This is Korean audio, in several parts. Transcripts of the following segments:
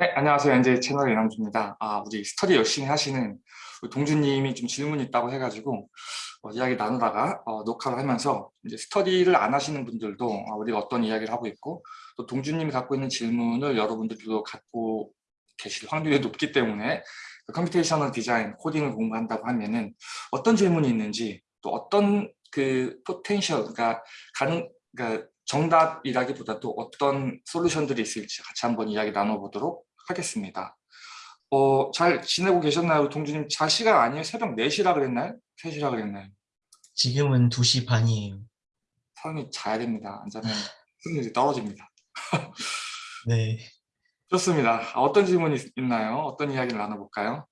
네, 안녕하세요. NJ 채널 이남주입니다. 아, 우리 스터디 열심히 하시는 우리 동주님이 좀 질문이 있다고 해가지고 어, 이야기 나누다가 어, 녹화를 하면서 이제 스터디를 안 하시는 분들도 어, 우리가 어떤 이야기를 하고 있고 또 동주님이 갖고 있는 질문을 여러분들도 갖고 계실 확률이 높기 때문에 그 computational 디자인, 코딩을 공부한다고 하면은 어떤 질문이 있는지 또 어떤 그 potential, 그러니까 가능, 그러니까 정답이라기보다도 어떤 솔루션들이 있을지 같이 한번 이야기 나눠보도록 하겠습니다. 어, 잘 지내고 계셨나요? 동주님 잘 시간 아니에요? 새벽 4시라 그랬나요? 3시라 그랬나요? 지금은 2시 반이에요. 사람이 자야 됩니다. 안 자면 승률이 떨어집니다. 네. 좋습니다. 아, 어떤 질문이 있- 있나요? 어떤 이야기를 나눠볼까요?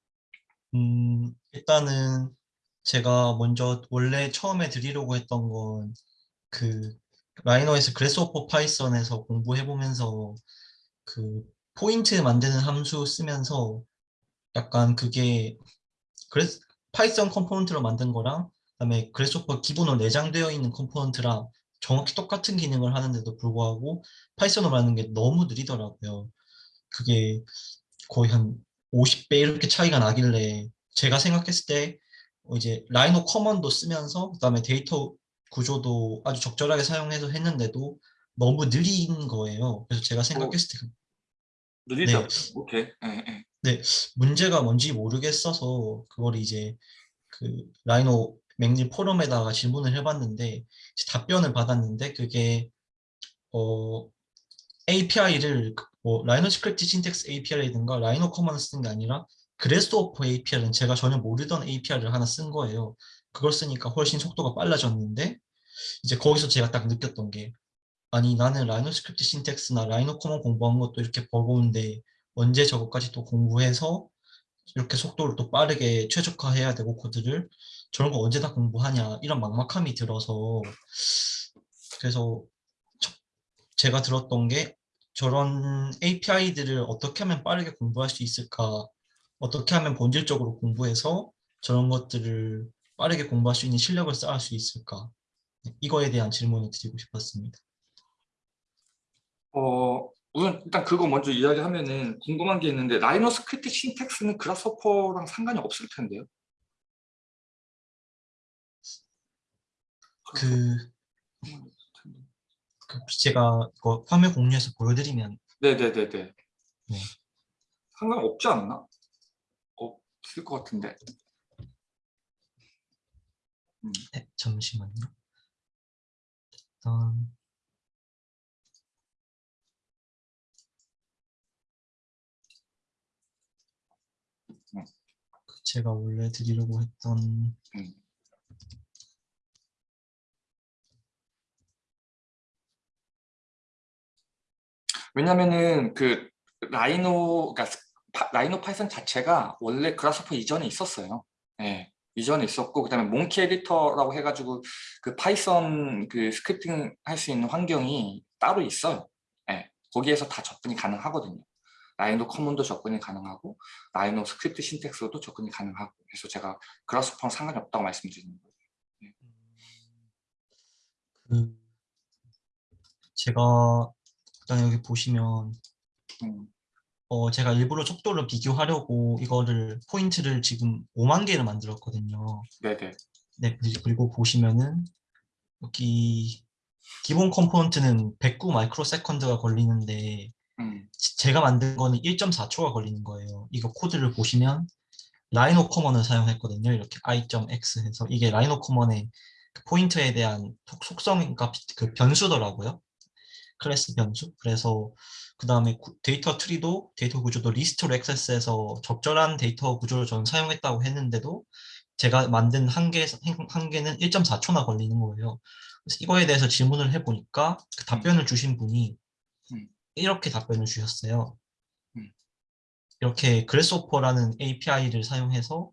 음, 일단은 제가 먼저 원래 처음에 드리려고 했던 건 그 라이노에서 그래스호퍼 파이썬에서 공부해보면서 그 포인트 만드는 함수 쓰면서 약간 그게 그래스 파이썬 component로 만든 거랑 그다음에 그래스호퍼 기본으로 내장되어 있는 component랑 정확히 똑같은 기능을 하는데도 불구하고 파이썬으로 하는 게 너무 느리더라고요. 그게 거의 한 50배 이렇게 차이가 나길래 제가 생각했을 때 어, 이제 RhinoCommon도 쓰면서 그다음에 데이터 구조도 아주 적절하게 사용해서 했는데도 너무 느린 거예요. 그래서 제가 생각했을 때 그- 느리죠? 네. 오케이. 예, 예. 네, 문제가 뭔지 모르겠어서 그걸 이제 그 Rhino McNeel 포럼에다가 질문을 해봤는데 답변을 받았는데 그게 어 API를 뭐 라이노 스크립트 신텍스 API라든가 라이노 커먼을 쓰는 게 아니라 Grasshopper API는 제가 전혀 모르던 API를 하나 쓴 거예요. 그걸 쓰니까 훨씬 속도가 빨라졌는데 이제 거기서 제가 딱 느꼈던 게 아니 나는 Rhino script syntax나 Rhino Common 공부한 것도 이렇게 버거운데 언제 저것까지 또 공부해서 이렇게 속도를 또 빠르게 최적화해야 되고 코드를? 저런 거 언제 다 공부하냐? 이런 막막함이 들어서. 그래서 저- 제가 들었던 게 저런 API들을 어떻게 하면 빠르게 공부할 수 있을까? 어떻게 하면 본질적으로 공부해서 저런 것들을 빠르게 공부할 수 있는 실력을 쌓을 수 있을까? 네, 이거에 대한 질문을 드리고 싶었습니다. 어, 우선 일단 그거 먼저 이야기하면은 궁금한 게 있는데 Rhino script syntax는 Grasshopper랑 상관이 없을 텐데요? 그, 그 제가 이거 화면 공유해서 보여드리면 네네네네. 네. 상관없지 않나? 없을 것 같은데. 음. 네, 잠시만요. 일단 그 제가 원래 드리려고 했던 음. 왜냐면은 그 Rhino, 그러니까 Rhino Python 자체가 원래 Grasshopper 이전에 있었어요. 예, 이전에 있었고 그다음에 Monkey editor라고 해 가지고 그 Python 그 scripting 할 수 있는 환경이 따로 있어요. 예, 거기에서 다 접근이 가능하거든요. Rhino Common도 접근이 가능하고 Rhino script syntax도 접근이 가능하고 그래서 제가 Grasshopper랑 상관이 없다고 말씀드리는 거예요. 그 제가 일단 여기 보시면 음, 어 제가 일부러 속도를 비교하려고 이거를 포인트를 지금 5만 개를 만들었거든요. 네네. 네 그리- 그리고 보시면은 여기 기본 component는 109 microsecond가 걸리는데 음, 지- 제가 만든 거는 1.4초가 걸리는 거예요. 이거 코드를 보시면 Rhino Common을 사용했거든요. 이렇게 i.x 해서 이게 Rhino Common의 그 포인터에 대한 속- 속성인가 비- 그 변수더라고요. 클래스 변수. 그래서 그 다음에 data tree도 데이터 구조도 리스트로 액세스해서 적절한 데이터 구조를 저는 사용했다고 했는데도 제가 만든 한 개, 한 개는 1.4초나 걸리는 거예요. 그래서 이거에 대해서 질문을 해보니까 그 답변을 주신 분이 음. 이렇게 답변을 주셨어요. 음. 이렇게 Grasshopper라는 API를 사용해서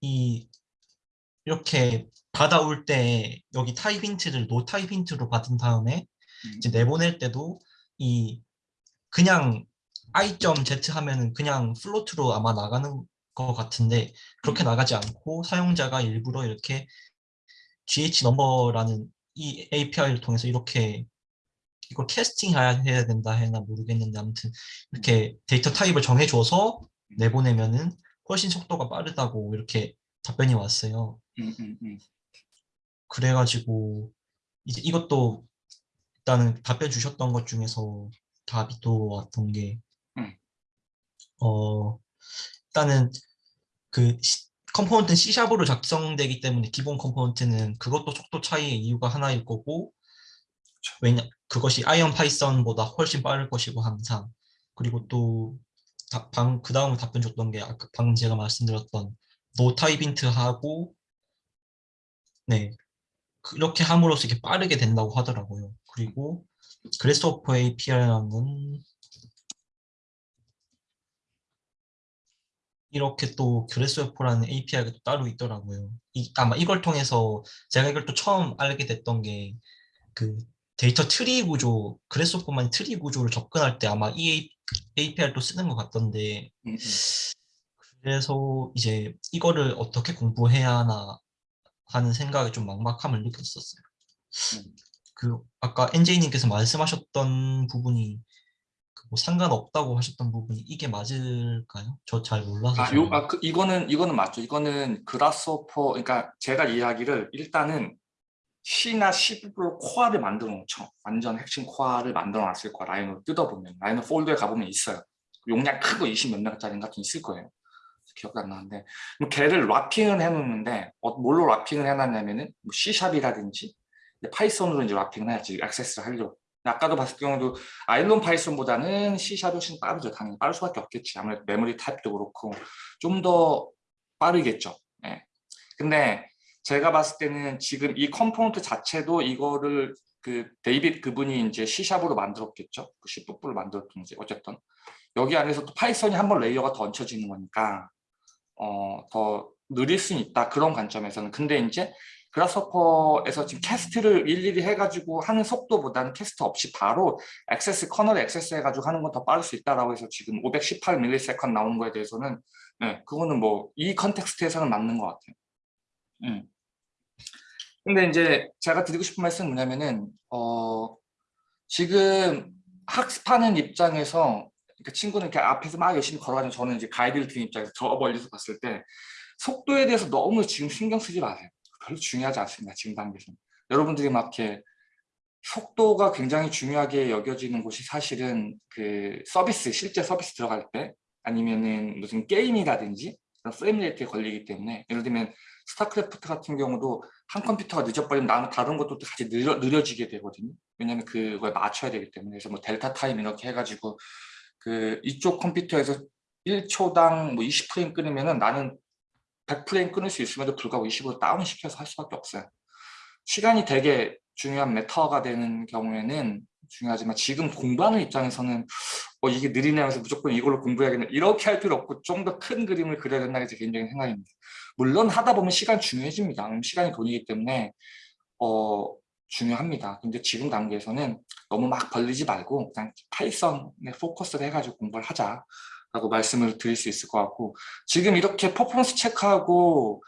이 이렇게 받아올 때 여기 type hint를 no type hint로 받은 다음에 음. 이제 내보낼 때도 이 그냥 i.z 하면은 그냥 float로 아마 나가는 것 같은데 그렇게 나가지 않고 사용자가 일부러 이렇게 gh 넘버라는 이 API를 통해서 이렇게 이걸 캐스팅해야 해야 된다 해나 모르겠는데 아무튼 이렇게 데이터 타입을 정해줘서 내보내면은 훨씬 속도가 빠르다고 이렇게 답변이 왔어요. 음, 음, 음. 그래가지고 이제 이것도 일단은 답변 주셨던 것 중에서 답이 또 왔던 게 음. 어, 일단은 그 시- 컴포넌트는 C샵으로 작성되기 때문에 기본 component는 그것도 속도 차이의 이유가 하나일 거고 왜냐 그것이 IronPython보다 훨씬 빠를 것이고 항상 그리고 또 방 그 다음 답변 줬던 게 아까 방금 제가 말씀드렸던 no type hint하고 네 그렇게 함으로써 이게 빠르게 된다고 하더라고요. 그리고 Grasshopper API라는 건 이렇게 또 Grasshopper라는 API가 또 따로 있더라고요. 이, 아마 이걸 통해서 제가 이걸 또 처음 알게 됐던 게 그 data tree 구조, Grasshopper만 트리 구조를 접근할 때 아마 이 API를 또 쓰는 것 같던데 음, 음. 그래서 이제 이거를 어떻게 공부해야 하나 하는 생각에 좀 막막함을 느꼈었어요. 음. 그 아까 NJ님께서 말씀하셨던 부분이 그뭐 상관없다고 하셨던 부분이 이게 맞을까요? 저 잘 몰라서. 아. 요, 아, 그, 이거는, 이거는 맞죠. 이거는 Grasshopper, 그러니까 제가 이야기를 일단은 C나 C++로 코어를 만들어 놓죠. 완전 핵심 코어를 만들어 놨을 거야. Rhino로 뜯어보면. Rhino 폴더에 가보면 있어요. 용량 크고 20 몇 메가짜리 같은 게 있을 거예요. 기억이 안 나는데. 그럼 걔를 wrapping을 해놓는데, 어, 뭘로 랍핑을 해놨냐면은, 뭐 C샵이라든지, 파이썬으로 이제 랍핑을 해야지, 액세스를 하려고. 아까도 봤을 경우도 아일론 파이썬보다는 C샵이 훨씬 빠르죠. 당연히 빠를 수밖에 없겠지. 아무래도 메모리 타입도 그렇고 좀 더 빠르겠죠. 예. 근데 제가 봤을 때는 지금 이 component 자체도 이거를 그 데이빗 그분이 이제 C샵으로 만들었겠죠. 그 C++를 만들었든지 어쨌든 여기 안에서 또 Python이 한 번 레이어가 더 얹혀지는 거니까 어, 더 느릴 수는 있다. 그런 관점에서는. 근데 이제 Grasshopper에서 지금 cast를 일일이 해가지고 하는 속도보다는 cast 없이 바로 액세스, kernel access 해가지고 하는 건 더 빠를 수 있다라고 해서 지금 518 millisecond 나오는 거에 대해서는 네, 그거는 뭐 이 컨텍스트에서는 맞는 것 같아요. 음. 근데 이제 제가 드리고 싶은 말씀은 뭐냐면은 어, 지금 학습하는 입장에서 그러니까 친구는 이렇게 앞에서 막 열심히 걸어가지고 저는 이제 가이드를 드는 입장에서 저 멀리서 봤을 때 속도에 대해서 너무 지금 신경 쓰지 마세요. 별로 중요하지 않습니다. 지금 단계에서는. 여러분들이 막 이렇게 속도가 굉장히 중요하게 여겨지는 곳이 사실은 그 서비스, 실제 서비스 들어갈 때 아니면은 무슨 게임이라든지 그런 frame rate에 걸리기 때문에 예를 들면 스타크래프트 같은 경우도 한 컴퓨터가 늦어버리면 나는 다른 것도 같이 느려, 느려지게 되거든요. 왜냐면 그거에 맞춰야 되기 때문에 그래서 뭐 delta time 이렇게 해가지고 그 이쪽 컴퓨터에서 1초당 뭐 20프레임 끊으면은 나는 100프레임 끊을 수 있음에도 불구하고 20으로 다운 시켜서 할 수밖에 없어요. 시간이 되게 중요한 matter가 되는 경우에는 중요하지만 지금 공부하는 입장에서는 어, 이게 느리냐면서 무조건 이걸로 공부해야겠네 이렇게 할 필요 없고 좀 더 큰 그림을 그려야 된다는 게 제 개인적인 생각입니다. 물론 하다 보면 시간 중요해집니다. 시간이 돈이기 때문에 어, 중요합니다. 근데 지금 단계에서는 너무 막 벌리지 말고 그냥 파이썬에 포커스를 해가지고 공부를 하자. 라고 말씀을 드릴 수 있을 것 같고 지금 이렇게 퍼포먼스 체크하고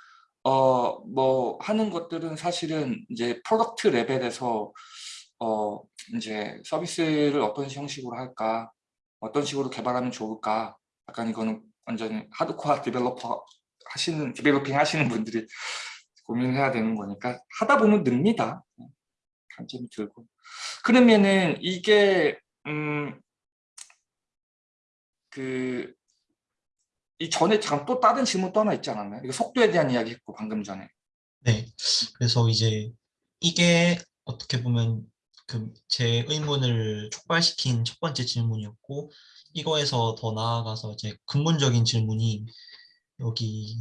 어 뭐 하는 것들은 사실은 이제 product 레벨에서 어 이제 서비스를 어떤 형식으로 할까 어떤 식으로 개발하면 좋을까 약간 이거는 완전히 hardcore developer 하시는 developing 하시는 분들이 고민해야 되는 거니까 하다 보면 늡니다 관점이 늘고 그러면은 이게 음 그, 이 전에 잠깐 또 다른 질문 또 하나 있지 않았나요? 이거 속도에 대한 이야기 했고, 방금 전에. 네. 그래서 이제 이게 어떻게 보면 그 제 의문을 촉발시킨 첫 번째 질문이었고 이거에서 더 나아가서 이제 근본적인 질문이 여기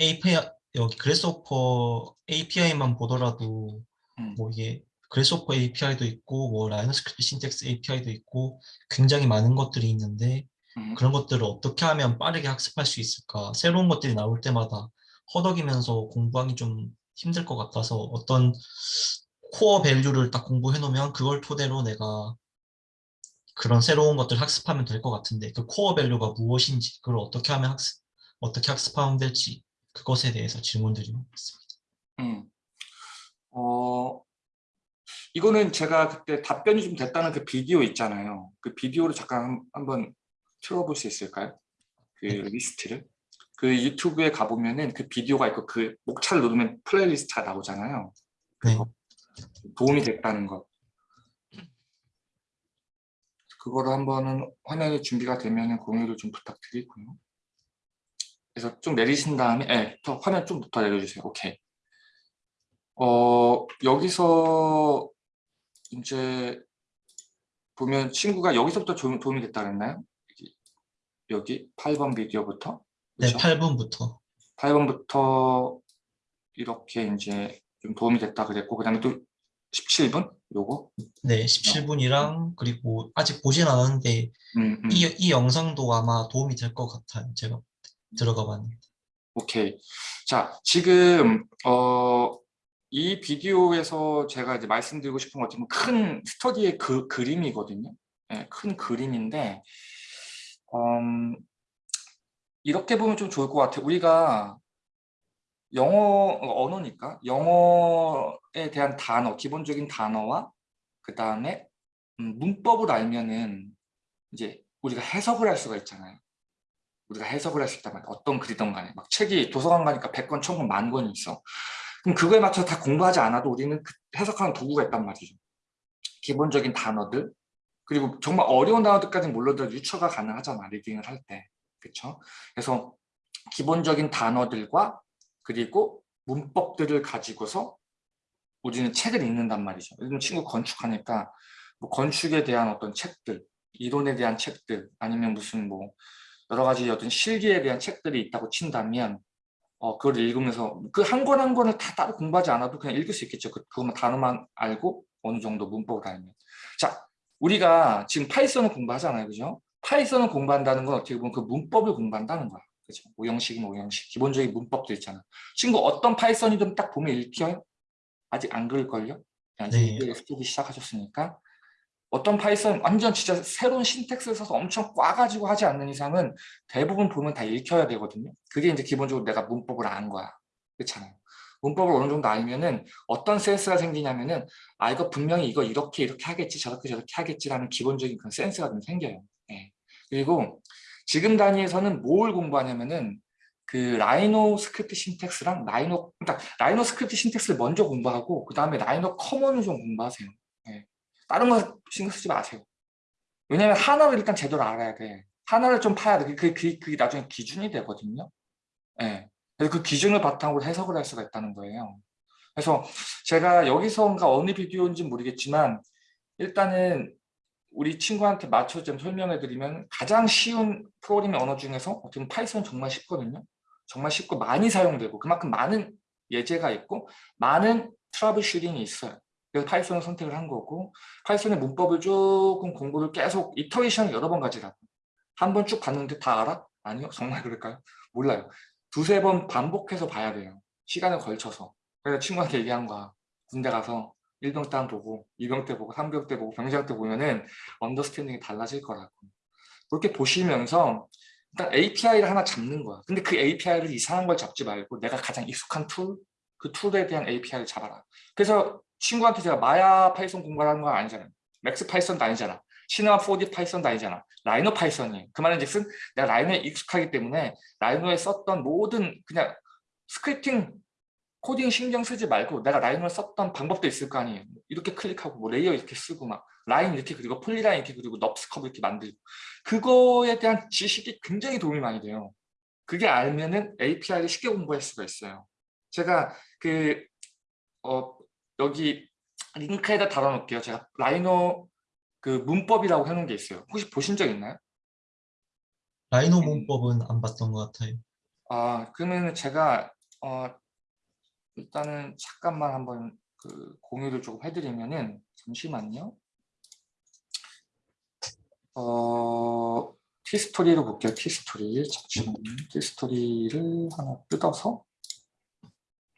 API 여기 그래스호퍼 API만 보더라도 음. 뭐 이게 그래스호퍼 API도 있고 뭐 RhinoScript syntax API도 있고 굉장히 많은 것들이 있는데 음. 그런 것들을 어떻게 하면 빠르게 학습할 수 있을까 새로운 것들이 나올 때마다 허덕이면서 공부하기 좀 힘들 것 같아서 어떤 core value를 딱 공부해 놓으면 그걸 토대로 내가 그런 새로운 것들 학습하면 될 것 같은데 그 core value가 무엇인지 그걸 어떻게 하면 학습 어떻게 학습하면 될지 그것에 대해서 질문드리고 있습니다. 음. 어, 이거는 제가 그때 답변이 좀 됐다는 그 비디오 있잖아요. 그 비디오를 잠깐 한- 한번 틀어볼 수 있을까요? 그 네. 리스트를. 그 유튜브에 가보면은 그 비디오가 있고 그 목차를 누르면 playlist가 나오잖아요. 네. 도움이 됐다는 것. 그거를 한번은 화면이 준비가 되면 공유를 좀 부탁드리고요. 그래서 좀 내리신 다음에, 네, 더 화면 좀 더 내려주세요. 오케이. 어, 여기서 이제 보면 친구가 여기서부터 좀 도움이 됐다 그랬나요? 여기, 여기 8번 비디오부터. 네, 그렇죠? 8분부터. 8번부터 이렇게 이제 좀 도움이 됐다 그랬고 그 다음에 또 17분 요거 네, 17분이랑 그리고 아직 보진 않았는데 음, 음. 이, 이 영상도 아마 도움이 될 것 같아요. 제가 들어가 봤는데. 오케이 자 지금 어, 이 비디오에서 제가 이제 말씀드리고 싶은 것 같으면 큰 스터디의 그 그림이거든요 예, 큰 그림인데 음, 이렇게 보면 좀 좋을 것 같아요 우리가 영어 언어니까 영어에 대한 단어 기본적인 단어와 그 다음에 음, 문법을 알면은 이제 우리가 해석을 할 수가 있잖아요. 우리가 해석을 할수 말이야. 어떤 글이든 간에 막 책이 도서관 가니까 100권, 1000권, 만 권이 있어. 그럼 그거에 맞춰서 다 공부하지 않아도 우리는 그 해석하는 도구가 있단 말이죠. 기본적인 단어들 그리고 정말 어려운 단어들까지는 몰라도 유처가 가능하잖아. 리딩을 할 때. 그렇죠? 그래서 기본적인 단어들과 그리고 문법들을 가지고서 우리는 책을 읽는단 말이죠. 요즘 친구 건축하니까 뭐 건축에 대한 어떤 책들, 이론에 대한 책들, 아니면 무슨 뭐 여러 가지 어떤 실기에 대한 책들이 있다고 친다면 어, 그걸 읽으면서 그 한 권 한 권을 다 따로 공부하지 않아도 그냥 읽을 수 있겠죠. 그, 그것만 단어만 알고 어느 정도 문법을 알면. 자, 우리가 지금 파이썬을 공부하잖아요. 그죠? 파이썬을 공부한다는 건 어떻게 보면 그 문법을 공부한다는 거야. 그죠? 오형식이면 오형식. 기본적인 문법도 있잖아. 친구 어떤 파이썬이든 딱 보면 읽혀요? 아직 안 그럴걸요? 그냥 네. 이제 스토리 시작하셨으니까. 어떤 파이썬 완전 진짜 새로운 syntax를 써서 엄청 꽈가지고 하지 않는 이상은 대부분 보면 다 읽혀야 되거든요. 그게 이제 기본적으로 내가 문법을 아는 거야. 그렇잖아요. 문법을 어느 정도 알면은 어떤 센스가 생기냐면은 아 이거 분명히 이거 이렇게 이렇게 하겠지 저렇게 저렇게 하겠지라는 기본적인 그런 센스가 좀 생겨요. 예. 그리고 지금 단계에서는 뭘 공부하냐면은 그 RhinoScript syntax랑 라이노 그러니까 RhinoScript syntax를 먼저 공부하고 그 다음에 Rhino Common을 좀 공부하세요. 예. 다른 거 신경 쓰지 마세요. 왜냐면 하나를 일단 제대로 알아야 돼. 하나를 좀 파야 돼. 그게, 그게, 그게 나중에 기준이 되거든요. 예. 그래서 그 기준을 바탕으로 해석을 할 수가 있다는 거예요. 그래서 제가 여기서인가 어느 비디오인지 모르겠지만 일단은 우리 친구한테 맞춰서 좀 설명해 드리면 가장 쉬운 프로그래밍 언어 중에서 어떻게 보면 파이썬 정말 쉽거든요. 정말 쉽고 많이 사용되고 그만큼 많은 예제가 있고 많은 troubleshooting이 있어요. 그래서 파이썬을 선택을 한 거고 파이썬의 문법을 조금 공부를 계속 iteration을 여러 번 가지라고 한 번 쭉 봤는데 다 알아? 아니요? 정말 그럴까요? 몰라요. 두세 번 반복해서 봐야 돼요. 시간을 걸쳐서. 그래서 친구한테 얘기한 거야. 군대 가서 1병 때 보고 2병 때 보고 3병 때 보고 병장 때 보면은 understanding이 달라질 거라고. 그렇게 보시면서 일단 API를 하나 잡는 거야. 근데 그 API를 이상한 걸 잡지 말고 내가 가장 익숙한 툴 그 툴에 대한 API를 잡아라. 그래서 친구한테 제가 마야 파이썬 공부하는 건 아니잖아요. 맥스 파이썬도 아니잖아. 시네마 4D 파이썬도 아니잖아. 라이노 파이썬이에요. 그 말은 즉슨 내가 라이노에 익숙하기 때문에 라이노에 썼던 모든 그냥 scripting 코딩 신경 쓰지 말고 내가 라이노에 썼던 방법도 있을 거 아니에요. 이렇게 클릭하고 뭐 layer 이렇게 쓰고 막 라인 이렇게 그리고 polyline 이렇게 그리고 NURBS curve 이렇게 만들고 그거에 대한 지식이 굉장히 도움이 많이 돼요. 그게 알면은 API를 쉽게 공부할 수가 있어요. 제가 그 어, 여기 링크에다 달아놓을게요. 제가 라이노 그 문법이라고 해놓은 게 있어요. 혹시 보신 적 있나요? 라이노 문법은 안 봤던 것 같아요. 아 그러면 제가 어, 일단은 잠깐만 한번 그 공유를 조금 해드리면은 잠시만요. 어 티스토리로 볼게요. 티스토리 잠시만요. 티스토리를 하나 뜯어서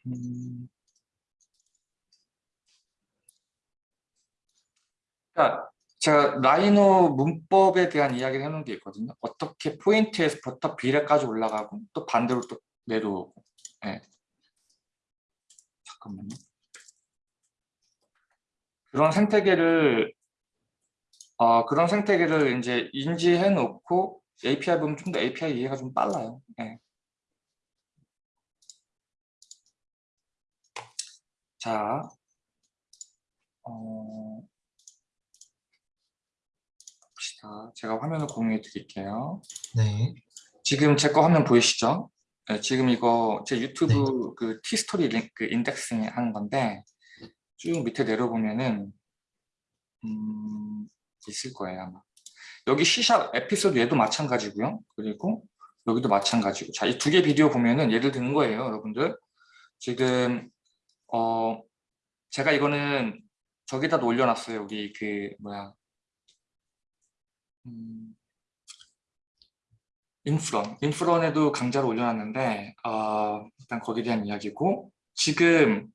음, 그러니까 제가 라이노 문법에 대한 이야기를 해놓은 게 있거든요. 어떻게 포인트에서부터 비례까지 올라가고 또 반대로 또 내려오고. 예. 잠깐만요. 그런 생태계를 어, 그런 생태계를 이제 인지해 놓고 API 보면 좀 더 API 이해가 좀 빨라요. 예. 자, 어, 봅시다. 제가 화면을 공유해 드릴게요. 네. 지금 제 거 화면 보이시죠? 네, 지금 이거 제 유튜브 그 티스토리 링크 인덱싱 하는 건데 쭉 밑에 내려보면은 음, 있을 거예요 아마. 여기 C샵 에피소드 얘도 마찬가지고요. 그리고 여기도 마찬가지고. 자, 이 두 개 비디오 보면은 예를 드는 거예요, 여러분들. 지금 어 제가 이거는 저기다 올려놨어요. 여기 그 뭐야 음, 인프런, 인프런에도 강좌를 올려놨는데 어, 일단 거기에 대한 이야기고 지금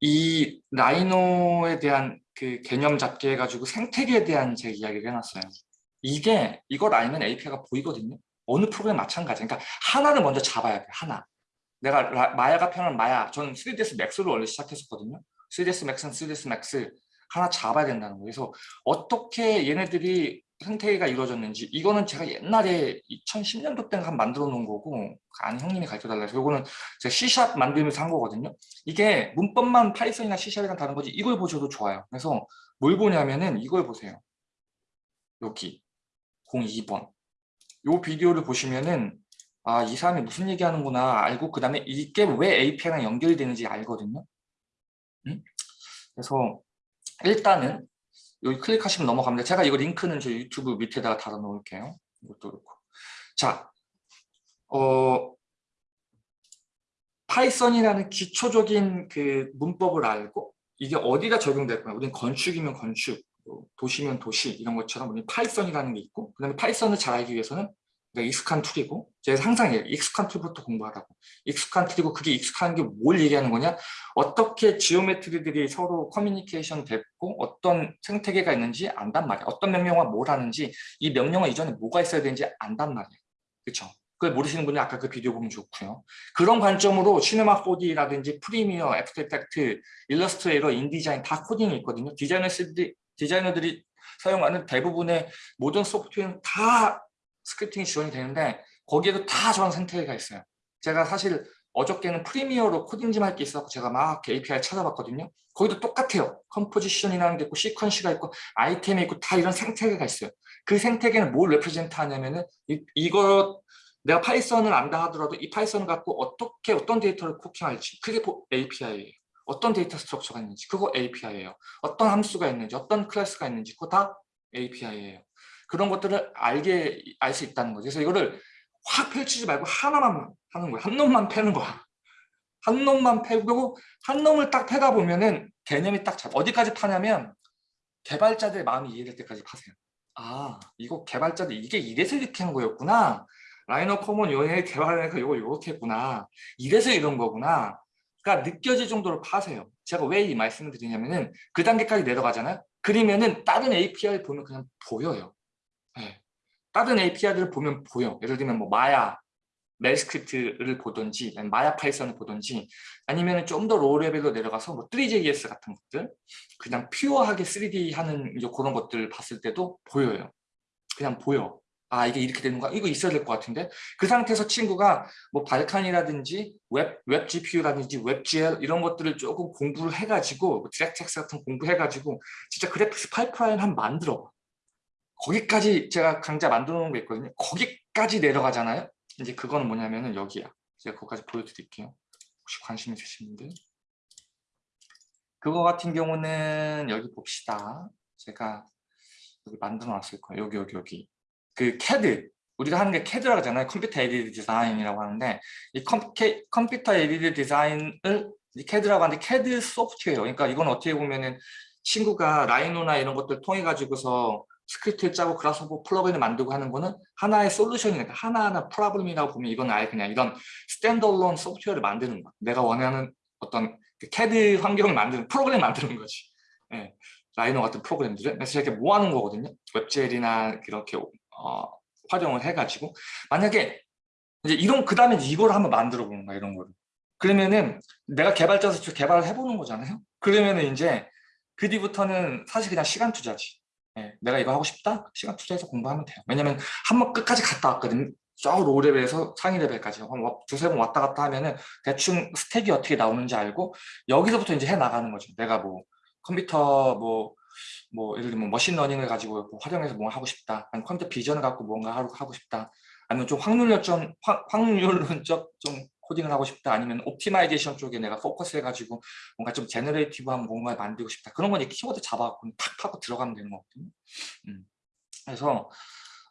이 라이노에 대한 그 개념 잡기 해가지고 생태계에 대한 제 이야기를 해놨어요. 이게 이걸 알면 API가 보이거든요. 어느 프로그램 마찬가지. 그러니까 하나를 먼저 잡아야 돼. 하나. 내가 라- 마야가 편한 마야. 저는 3ds max로 원래 시작했었거든요. 3ds max는 3ds max 하나 잡아야 된다는 거예요. 그래서 어떻게 얘네들이 생태계가 이루어졌는지 이거는 제가 옛날에 2010년도 때가 만들어 놓은 거고 아니 형님이 가르쳐 달라 해서 이거는 제가 C샵 만들면서 한 거거든요. 이게 문법만 파이썬이나 C샵이랑 다른 거지 이걸 보셔도 좋아요. 그래서 뭘 보냐면은 이걸 보세요. 여기 02번 요 비디오를 보시면은 아 이 사람이 무슨 얘기하는구나 알고 그 다음에 이게 왜 API랑 연결되는지 알거든요. 음? 그래서 일단은 여기 클릭하시면 넘어갑니다. 제가 이거 링크는 저 유튜브 밑에다가 달아 놓을게요. 이것도 그렇고. 자, 어, Python이라는 기초적인 그 문법을 알고 이게 어디다 적용될 거야. 우리는 건축이면 건축, 뭐 도시면 도시 이런 것처럼 우리 Python이라는 게 있고 그다음에 Python을 잘 알기 위해서는 익숙한 tool이고 제가 항상 얘기해요. 익숙한 tool부터 공부하라고. 익숙한 tool이고 그게 익숙한 게 뭘 얘기하는 거냐? 어떻게 geometry들이 서로 커뮤니케이션 됐고 어떤 생태계가 있는지 안단 말이야. 어떤 명령어가 뭘 하는지 이 명령어 이전에 뭐가 있어야 되는지 안단 말이야. 그렇죠? 그걸 모르시는 분이 아까 그 비디오 보면 좋고요. 그런 관점으로 Cinema 4D라든지 Premiere, After Effects, Illustrator, InDesign 다 코딩이 있거든요. 디자이너들이, 디자이너들이 사용하는 대부분의 모든 소프트웨어는 다 scripting이 지원이 되는데 거기에도 다 저런 생태계가 있어요. 제가 사실 어저께는 Premiere로 코딩 좀 할 게 있어서 제가 막 API 찾아봤거든요. 거기도 똑같아요. composition이라는 게 있고 sequence가 있고 아이템이 있고 다 이런 생태계가 있어요. 그 생태계는 뭘 represent 하냐면은 이, 이거 내가 Python을 안다 하더라도 이 Python을 갖고 어떻게 어떤 데이터를 cooking할지 그게 API예요. 어떤 data structure가 있는지 그거 API예요. 어떤 함수가 있는지 어떤 class가 있는지 그거 다 API예요. 그런 것들을 알게 알 수 있다는 거죠. 그래서 이거를 확 펼치지 말고 하나만 하는 거야. 한 놈만 패는 거야. 한 놈만 패고 한 놈을 딱 패다 보면은 개념이 딱 잡. 어디까지 파냐면 개발자들의 마음이 이해될 때까지 파세요. 아 이거 개발자들 이게 이래서 이렇게 한 거였구나. Rhino command 요렇게 개발하니까 이거 이렇게 했구나. 이래서 이런 거구나. 그러니까 느껴질 정도로 파세요. 제가 왜 이 말씀을 드리냐면은 그 단계까지 내려가잖아요. 그러면은 다른 API를 보면 그냥 보여요. 네. 다른 API들을 보면 보여. 예를 들면 뭐 Maya, MEL script를 보든지 Maya Python을 보든지 아니면 좀 더 low level로 내려가서 뭐 3JS 같은 것들 그냥 pure하게 3D 하는 이제 그런 것들 봤을 때도 보여요. 그냥 보여. 아 이게 이렇게 되는 거야? 이거 있어야 될 것 같은데 그 상태에서 친구가 뭐 Vulkan이라든지 Web, WebGPU라든지 WebGL 이런 것들을 조금 공부를 해가지고 뭐 DirectX 같은 공부해가지고 진짜 graphics pipeline 한 만들어 거기까지 제가 강좌 만들어 놓은 게 있거든요. 거기까지 내려가잖아요? 이제 그거는 뭐냐면은 여기야. 제가 그거까지 보여드릴게요. 혹시 관심 있으신 분들? 그거 같은 경우는 여기 봅시다. 제가 여기 만들어 놨을 거예요. 여기 여기 여기. 그 CAD 우리가 하는 게 CAD라고 하잖아요. computer aided design이라고 하는데 이 computer aided design을 이 CAD라고 하는데 CAD 소프트웨어 그러니까 이건 어떻게 보면은 친구가 Rhino나 이런 것들 통해 가지고서 script를 짜고 Grasshopper plugin을 만들고 하는 거는 하나의 solution이니까 하나하나 problem이라고 보면 이건 아예 그냥 이런 스탠드얼론 소프트웨어를 만드는 거야. 내가 원하는 어떤 그 CAD 환경을 만드는 프로그램 만드는 거지. 예. 라이노 같은 프로그램들을 그래서 이렇게 모아놓은 거거든요. 웹젤이나 이렇게 어, 활용을 해가지고 만약에 이제 이런 그 다음에 이걸 한번 만들어 보는 거야 이런 거를. 그러면은 내가 개발자로서 개발을 해보는 거잖아요. 그러면은 이제 그 뒤부터는 사실 그냥 시간 투자지. 예, 내가 이거 하고 싶다? 시간 투자해서 공부하면 돼요. 왜냐면 한 번 끝까지 갔다 왔거든. 저 low level에서 상위 레벨까지 두세 번 왔다 갔다 하면은 대충 stack이 어떻게 나오는지 알고 여기서부터 이제 해 나가는 거죠. 내가 뭐 컴퓨터 뭐, 뭐 예를 들면 machine learning을 가지고 뭐 활용해서 뭐 하고 싶다. 아니면 computer vision을 갖고 뭔가 하고 싶다. 아니면 좀 확률적 확- 확률론적 좀 코딩을 하고 싶다. 아니면 optimization 쪽에 내가 포커스 해가지고 뭔가 좀 generative한 뭔가 만들고 싶다. 그런 건이 키워드 잡아갖고 탁 하고 들어가면 되는 거거든요. 음. 그래서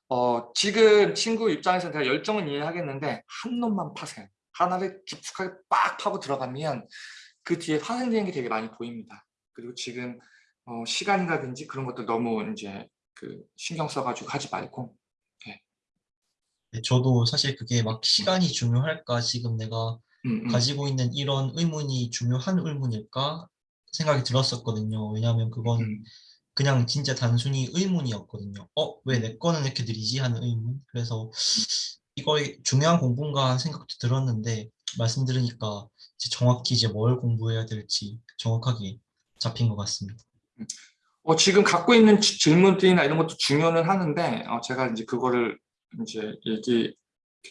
어, 지금 친구 입장에서 내가 열정은 이해하겠는데 한 놈만 파세요. 하나를 깊숙하게 빡 파고 들어가면 그 뒤에 파생되는 게 되게 많이 보입니다. 그리고 지금 어, 시간이라든지 그런 것들 너무 이제 그 신경 써가지고 하지 말고 네, 저도 사실 그게 막 시간이 중요할까 지금 내가 음, 음. 가지고 있는 이런 의문이 중요한 의문일까 생각이 들었었거든요. 왜냐하면 그건 음. 그냥 진짜 단순히 의문이었거든요. 어, 왜 내 거는 이렇게 느리지 하는 의문. 그래서 이거 중요한 공부인가 생각도 들었는데 말씀 들으니까 이제 정확히 이제 뭘 공부해야 될지 정확하게 잡힌 것 같습니다. 어, 지금 갖고 있는 지- 질문들이나 이런 것도 중요는 하는데 어, 제가 이제 그거를 이제 얘기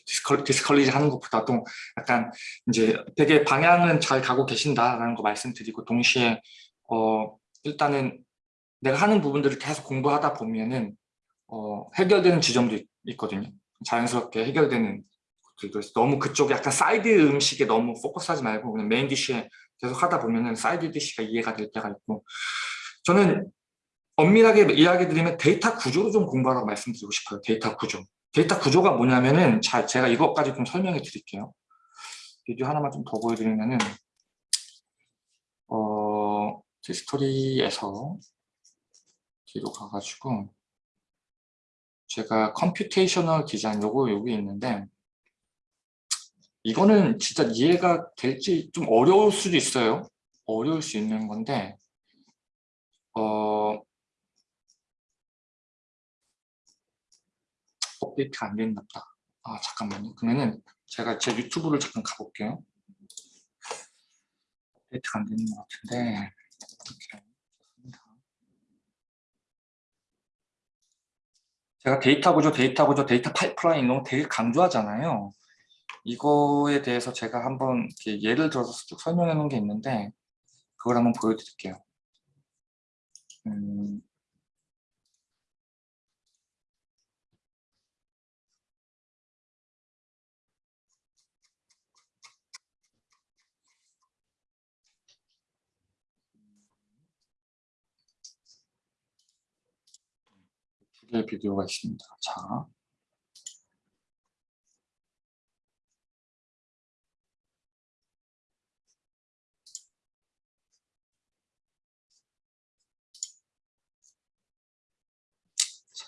디스컬, 디스컬리지 하는 것보다도 약간 이제 되게 방향은 잘 가고 계신다라는 거 말씀드리고 동시에 어, 일단은 내가 하는 부분들을 계속 공부하다 보면은 어, 해결되는 지점도 있, 있거든요. 자연스럽게 해결되는 것들도 있어요. 너무 그쪽에 약간 사이드 음식에 너무 focus하지 말고 그냥 main dish에 계속 하다 보면은 side dish가 이해가 될 때가 있고 저는 엄밀하게 이야기 드리면 데이터 구조를 좀 공부하라고 말씀드리고 싶어요. 데이터 구조. 데이터 구조가 뭐냐면은 자, 제가 이것까지 좀 설명해 드릴게요. 비디오 하나만 좀 더 보여드리면은 어, history에서 뒤로 가가지고 제가 computational design 요거 여기 있는데 이거는 진짜 이해가 될지 좀 어려울 수도 있어요. 어려울 수 있는 건데 어, 업데이트가 안 됐나 보다. 아, 잠깐만요. 그러면은 제가 제 유튜브를 잠깐 가볼게요. 업데이트가 안 되는 것 같은데. 제가 데이터 구조, 데이터 구조, data pipeline 이런 거 되게 강조하잖아요. 이거에 대해서 제가 한번 예를 들어서 쭉 설명해 놓은 게 있는데 그걸 한번 보여드릴게요. 음, 두 개의 비디오가 있습니다. 자, 자.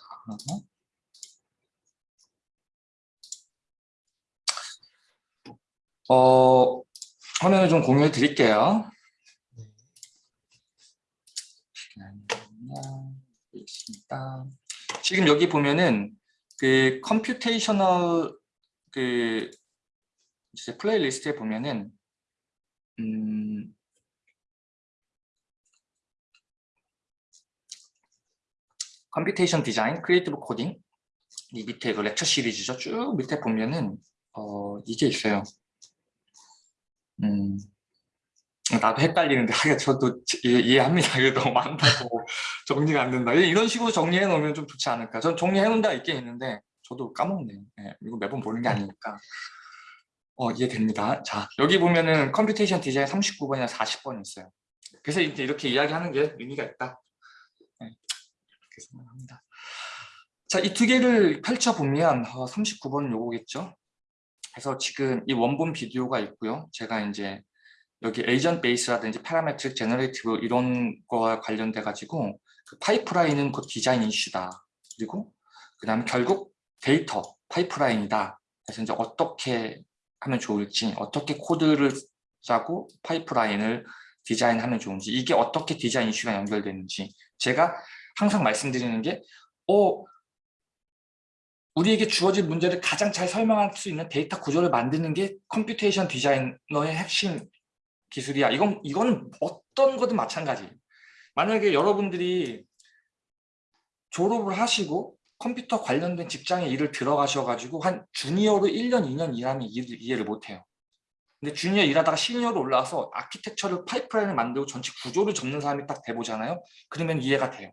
어, 화면을 좀 공유해 드릴게요. 네. 있습니다. 지금 여기 보면은 그 computational 그 이제 playlist에 보면은 음 computation design, creative coding 이 밑에 그 lecture 시리즈죠. 쭉 밑에 보면은 어 이게 있어요. 음 나도 헷갈리는데 하여 저도 이해, 이해합니다. 이게 너무 많다고 정리가 안 된다. 이런 식으로 정리해 놓으면 좀 좋지 않을까. 전 정리해 놓은 데가 있긴 있는데 저도 까먹네요. 예, 이거 매번 보는 게 아니니까. 어, 이해됩니다. 자, 여기 보면은 computation design 39번이나 40번 있어요. 그래서 이제 이렇게 이야기하는 게 의미가 있다. 네, 그렇게 생각합니다. 자, 이 두 개를 펼쳐보면 어, 39번은 요거겠죠. 그래서 지금 이 원본 비디오가 있고요. 제가 이제 여기 agent base라든지 parametric generative 이런 거와 관련돼 가지고 그 파이프라인은 곧 디자인 이슈다. 그리고 그 다음에 결국 데이터 파이프라인이다. 그래서 이제 어떻게 하면 좋을지, 어떻게 코드를 짜고 파이프라인을 디자인하면 좋은지, 이게 어떻게 디자인 이슈가 연결되는지 제가 항상 말씀드리는 게 어, 우리에게 주어진 문제를 가장 잘 설명할 수 있는 데이터 구조를 만드는 게 computation 디자이너의 핵심 기술이야. 이건 이거는 어떤 거든 마찬가지. 만약에 여러분들이 졸업을 하시고 컴퓨터 관련된 직장에 일을 들어가셔가지고 한 주니어로 1년, 2년 일하면 일을 이해를 못해요. 근데 주니어 일하다가 시니어로 올라와서 아키텍처를 파이프라인을 만들고 전체 구조를 잡는 사람이 딱 돼보잖아요. 그러면 이해가 돼요.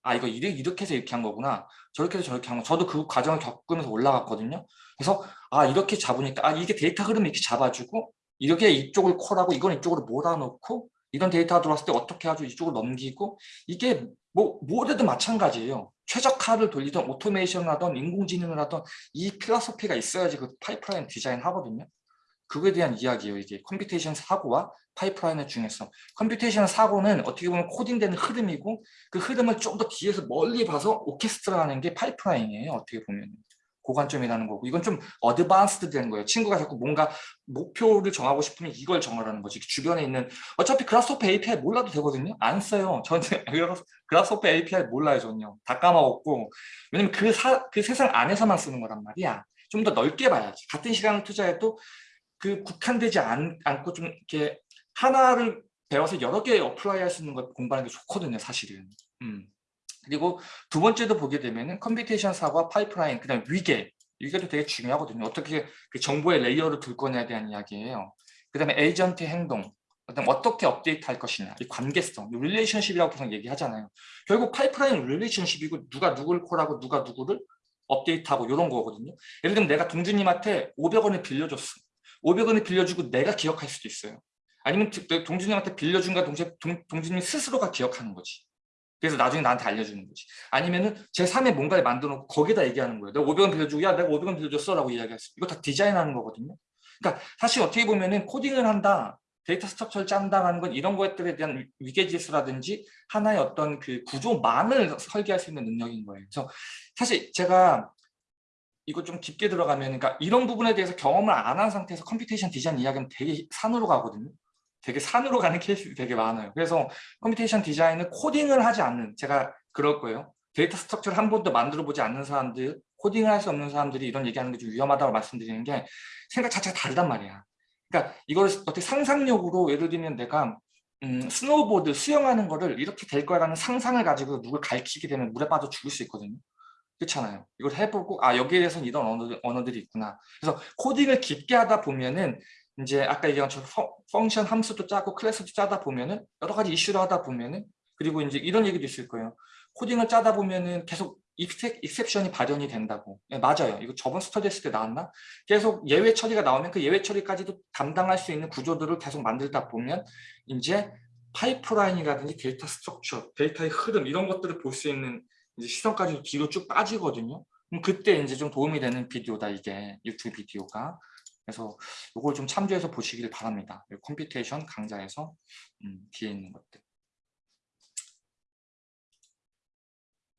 아 이거 이렇게, 해서 이렇게 한 거구나. 저렇게 해서 저렇게 한 거. 저도 그 과정을 겪으면서 올라갔거든요. 그래서 아 이렇게 잡으니까 아 이게 데이터 흐름 이렇게 잡아주고 이렇게 이쪽을 call하고 이건 이쪽으로 몰아놓고 이런 데이터가 들어왔을 때 어떻게 하죠? 이쪽으로 넘기고 이게 뭐 뭐래도 마찬가지예요. 최적화를 돌리던 오토메이션을 하던 인공지능을 하던 이 philosophy가 있어야지 그 파이프라인 디자인 하거든요. 그거에 대한 이야기예요. 이게 computation 사고와 파이프라인의 중요성. computation 사고는 어떻게 보면 코딩되는 흐름이고 그 흐름을 좀 더 뒤에서 멀리 봐서 오케스트라 하는 게 파이프라인이에요. 어떻게 보면. 고관점이라는 거고 이건 좀 advanced 된 거예요. 친구가 자꾸 뭔가 목표를 정하고 싶으면 이걸 정하라는 거지. 주변에 있는 어차피 Grasshopper API 몰라도 되거든요. 안 써요. 저는 Grasshopper API 몰라요. 저는요. 다 까먹었고 왜냐면 그, 사, 그 세상 안에서만 쓰는 거란 말이야. 좀 더 넓게 봐야지. 같은 시간을 투자해도 그 국한되지 않, 않고 좀 이렇게 하나를 배워서 여러 개 apply 할 수 있는 걸 공부하는 게 좋거든요. 사실은. 음. 그리고 두 번째도 보게 되면은 computation 사고와 파이프라인, 그 다음에 위계, 위계도 되게 중요하거든요. 어떻게 그 정보의 layer를 둘 거냐에 대한 이야기예요. 그 다음에 에이전트 행동, 그다음 어떻게 업데이트 할 것이냐, 이 관계성, relationship이라고 계속 얘기하잖아요. 결국 파이프라인 릴레이션십이고 누가 누굴 콜하고 누가 누구를 업데이트하고 이런 거거든요. 예를 들면 내가 동준님한테 500원을 빌려줬어. 500원을 빌려주고 내가 기억할 수도 있어요. 아니면 동준님한테 빌려준과 동시에 동, 동준님 스스로가 기억하는 거지. 그래서 나중에 나한테 알려주는 거지. 아니면은 제3의 뭔가를 만들어 놓고 거기다 얘기하는 거예요. 내가 500원 빌려주고 야 내가 500원 빌려줬어 라고 이야기했어. 이거 다 디자인하는 거거든요. 그러니까 사실 어떻게 보면은 코딩을 한다, data structure를 짠다라는 건 이런 것들에 대한 위계질서라든지 하나의 어떤 그 구조망을 설계할 수 있는 능력인 거예요. 그래서 사실 제가 이거 좀 깊게 들어가면 그러니까 이런 부분에 대해서 경험을 안 한 상태에서 computation 디자인 이야기는 되게 산으로 가거든요. 되게 산으로 가는 케이스가 되게 많아요. 그래서 computation 디자인은 코딩을 하지 않는 제가 그럴 거예요. data structure를 한 번도 만들어 보지 않는 사람들, 코딩을 할 수 없는 사람들이 이런 얘기하는 게 좀 위험하다고 말씀드리는 게 생각 자체가 다르단 말이야. 그러니까 이걸 어떻게 상상력으로 예를 들면 내가 음, 스노우보드 수영하는 거를 이렇게 될 거라는 상상을 가지고 누굴 가르치게 되면 물에 빠져 죽을 수 있거든요. 그렇잖아요. 이걸 해보고 아 여기에 대해서는 이런 언어들, 언어들이 있구나. 그래서 코딩을 깊게 하다 보면은 이제 아까 얘기한 저 function 함수도 짜고 클래스도 짜다 보면은 여러 가지 이슈를 하다 보면은 그리고 이제 이런 얘기도 있을 거예요. 코딩을 짜다 보면은 계속 exception이 발현이 된다고. 네, 맞아요. 이거 저번 스터디 했을 때 나왔나? 계속 예외 처리가 나오면 그 예외 처리까지도 담당할 수 있는 구조들을 계속 만들다 보면 이제 파이프라인이라든지 data structure, 데이터의 흐름 이런 것들을 볼 수 있는 이제 시선까지 뒤로 쭉 빠지거든요. 그럼 그때 이제 좀 도움이 되는 비디오다 이게 유튜브 비디오가. 그래서 이걸 좀 참조해서 보시길 바랍니다. computation 강좌에서 음, 뒤에 있는 것들.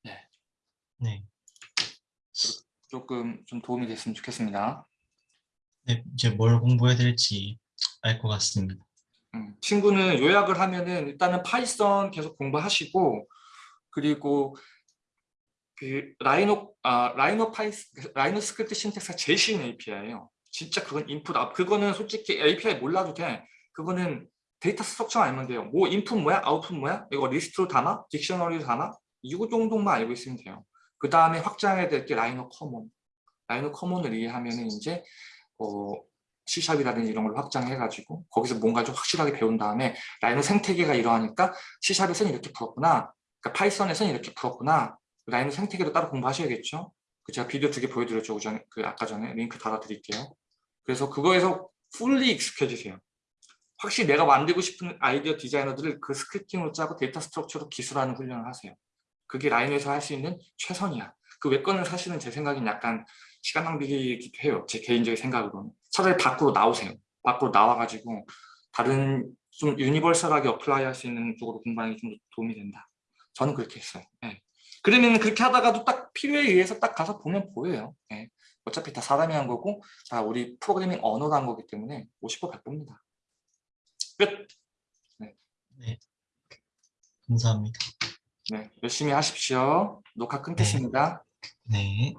네. 네. 조금 좀 도움이 됐으면 좋겠습니다. 네, 이제 뭘 공부해야 될지 알 것 같습니다. 음, 친구는 요약을 하면은 일단은 파이썬 계속 공부하시고 그리고 그 Rhino 아 Rhino 파이스 RhinoScript syntax가 제일 쉬운 API예요. 진짜 그건 인풋 아 그거는 솔직히 API 몰라도 돼. 그거는 data structure 알면 돼요. 뭐 인풋 뭐야, 아웃풋 뭐야? 이거 리스트로 담아, dictionary로 담아. 이거 정도만 알고 있으면 돼요. 그 다음에 확장해야 될 게 RhinoCommon. RhinoCommon을 이해하면은 이제 어, C샵이라든지 이런 걸 확장해가지고 거기서 뭔가 좀 확실하게 배운 다음에 Rhino 생태계가 이러하니까 C샵에서는 이렇게 풀었구나. 그러니까 파이썬에서는 이렇게 풀었구나. Rhino 생태계도 따로 공부하셔야겠죠. 그 제가 비디오 두 개 보여드렸죠. 그, 전에, 그 아까 전에 링크 달아드릴게요. 그래서 그거에서 fully 익숙해지세요. 확실히 내가 만들고 싶은 아이디어 디자이너들을 그 scripting으로 짜고 data structure로 기술하는 훈련을 하세요. 그게 Rhino에서 할 수 있는 최선이야. 그외 거는 사실은 제 생각엔 약간 시간 낭비이기도 해요. 제 개인적인 생각으로는. 차라리 밖으로 나오세요. 밖으로 나와가지고 다른 좀 universal하게 apply 할 수 있는 쪽으로 공부하는 게 좀 도움이 된다. 저는 그렇게 했어요. 네. 그러면 그렇게 하다가도 딱 필요에 의해서 딱 가서 보면 보여요. 네. 어차피 다 사람이 한 거고 자 우리 프로그래밍 언어로 한 거기 때문에 50% 100%입니다. 끝! 네. 감사합니다. 네, 열심히 하십시오. 녹화 끊겠습니다. 네.